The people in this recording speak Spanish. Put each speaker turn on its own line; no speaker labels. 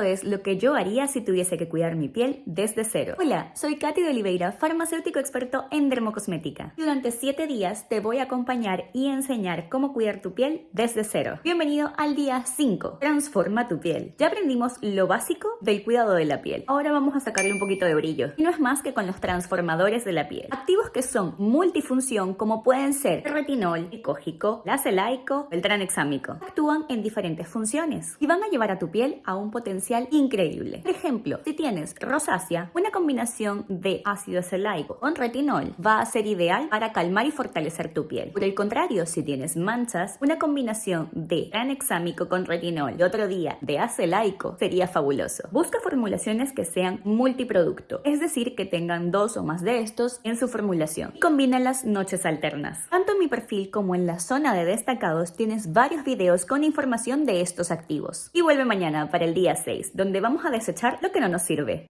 Es lo que yo haría si tuviese que cuidar mi piel desde cero. Hola, soy Katy de Oliveira, farmacéutico experto en dermocosmética. Durante 7 días te voy a acompañar y enseñar cómo cuidar tu piel desde cero. Bienvenido al día 5. Transforma tu piel. Ya aprendimos lo básico del cuidado de la piel. Ahora vamos a sacarle un poquito de brillo. Y no es más que con los transformadores de la piel. Activos que son multifunción como pueden ser el retinol, el cógico, el acelaico, el tranexámico. Actúan en diferentes funciones y van a llevar a tu piel a un potencial increíble. Por ejemplo, si tienes rosácea, una combinación de ácido acelaico con retinol va a ser ideal para calmar y fortalecer tu piel. Por el contrario, si tienes manchas, una combinación de tranexámico con retinol y otro día de acelaico sería fabuloso. Busca formulaciones que sean multiproducto, es decir, que tengan dos o más de estos en su formulación. Y combina las noches alternas. Tanto en mi perfil como en la zona de destacados tienes varios videos con información de estos activos. Y vuelve mañana para el día 6, donde vamos a desechar lo que no nos sirve.